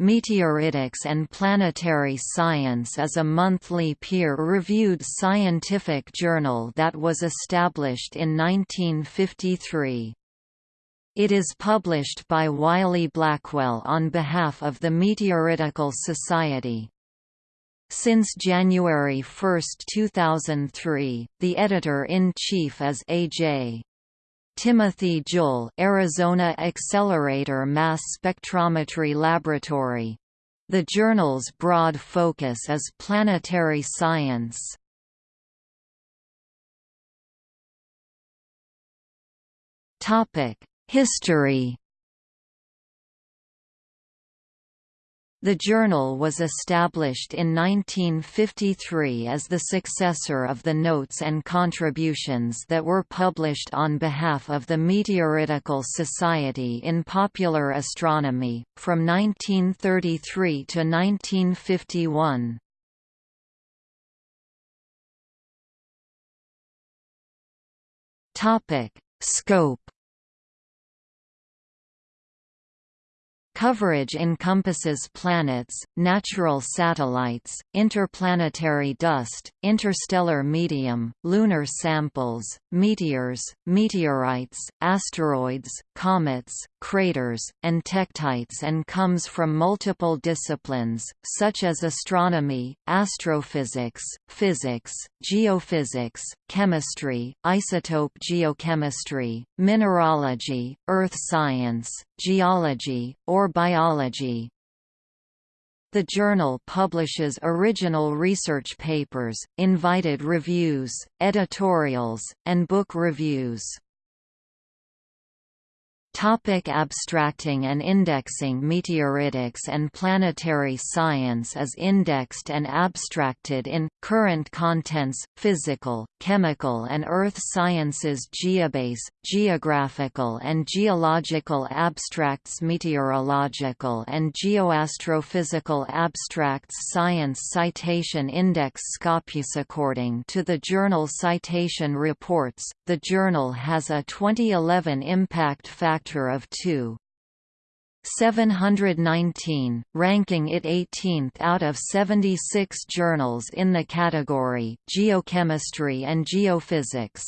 Meteoritics and Planetary Science is a monthly peer-reviewed scientific journal that was established in 1953. It is published by Wiley Blackwell on behalf of the Meteoritical Society. Since January 1, 2003, the editor-in-chief is A.J. Timothy Jull Arizona Accelerator Mass Spectrometry Laboratory. The journal's broad focus is planetary science. History The journal was established in 1953 as the successor of the notes and contributions that were published on behalf of the Meteoritical Society in Popular Astronomy, from 1933 to 1951. Scope Coverage encompasses planets, natural satellites, interplanetary dust, interstellar medium, lunar samples, meteors, meteorites, asteroids, comets, craters, and tektites and comes from multiple disciplines, such as astronomy, astrophysics, physics, geophysics, chemistry, isotope geochemistry, mineralogy, earth science, geology, or biology. The journal publishes original research papers, invited reviews, editorials, and book reviews. Topic abstracting and indexing Meteoritics and planetary science is indexed and abstracted in, current contents, physical, chemical and earth sciences Geobase, geographical and geological abstracts Meteorological and geoastrophysical abstracts Science Citation Index Scopus According to the Journal Citation Reports, the journal has a 2011 impact factor factor of 2. 719, ranking it 18th out of 76 journals in the category Geochemistry and Geophysics.